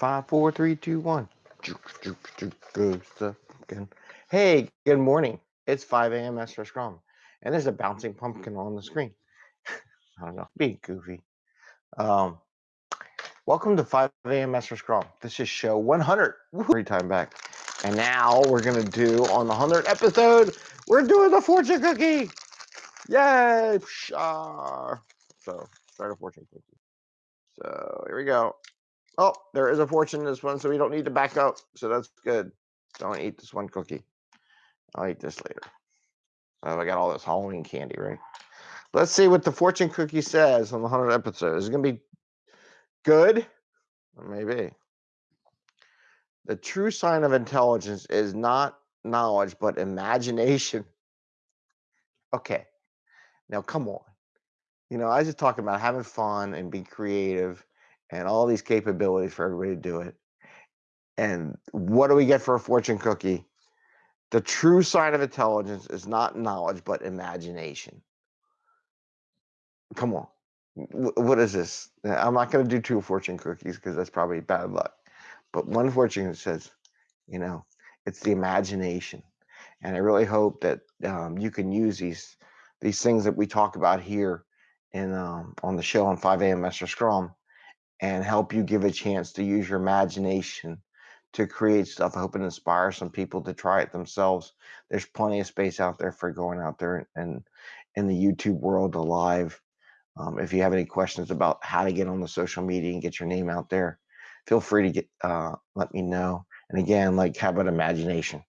Five, four, three, two, one. Hey, good morning. It's 5 a.m. Master Scrum, and there's a bouncing pumpkin on the screen. I don't know, being goofy. Um, welcome to 5 a.m. Master Scrum. This is show 100. Every time back, and now we're gonna do on the 100th episode. We're doing the fortune cookie. Yay! Pshar. So start a fortune cookie. So here we go. Oh, there is a fortune in this one, so we don't need to back up. So that's good. Don't eat this one cookie. I'll eat this later. Oh, I got all this Halloween candy, right? Let's see what the fortune cookie says on the 100 episode. Is it going to be good? Maybe. The true sign of intelligence is not knowledge, but imagination. Okay. Now, come on. You know, I was just talking about having fun and being creative and all these capabilities for everybody to do it. And what do we get for a fortune cookie? The true sign of intelligence is not knowledge, but imagination. Come on. What is this? I'm not going to do two fortune cookies because that's probably bad luck. But one fortune says, you know, it's the imagination. And I really hope that um, you can use these these things that we talk about here in um, on the show on 5 a.m. Master Scrum and help you give a chance to use your imagination to create stuff. I hope it inspires some people to try it themselves. There's plenty of space out there for going out there and in the YouTube world alive. Um, if you have any questions about how to get on the social media and get your name out there, feel free to get uh, let me know. And again, like how about imagination.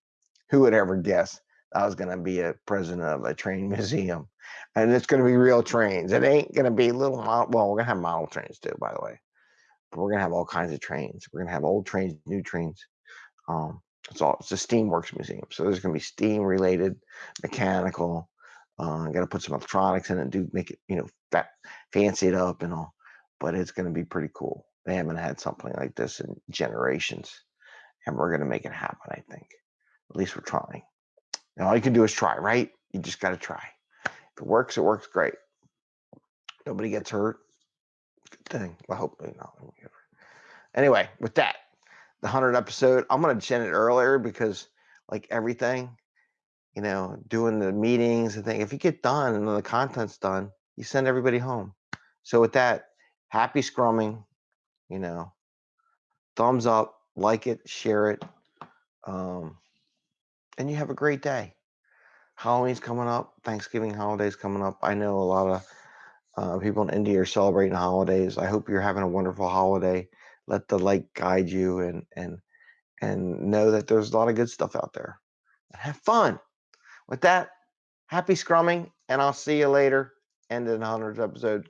Who would ever guess I was going to be a president of a train museum? And it's going to be real trains. It ain't going to be little model. Well, we're going to have model trains too, by the way but we're gonna have all kinds of trains. We're gonna have old trains, new trains. Um, it's all it's a steamworks museum, so there's gonna be steam related, mechanical. Uh, got to put some electronics in it, do make it you know that fancy it up and all. But it's gonna be pretty cool. They haven't had something like this in generations, and we're gonna make it happen. I think. At least we're trying. And all you can do is try, right? You just got to try. If it works, it works great. Nobody gets hurt thing. I hope you know. Anyway, with that, the hundred episode, I'm gonna send it earlier because, like everything, you know, doing the meetings and thing. If you get done and the content's done, you send everybody home. So with that, happy scrumming. You know, thumbs up, like it, share it, um, and you have a great day. Halloween's coming up, Thanksgiving holidays coming up. I know a lot of uh, people in India are celebrating holidays. I hope you're having a wonderful holiday. Let the light guide you and and and know that there's a lot of good stuff out there. Have fun. With that, happy scrumming, and I'll see you later. End of the 100th episode.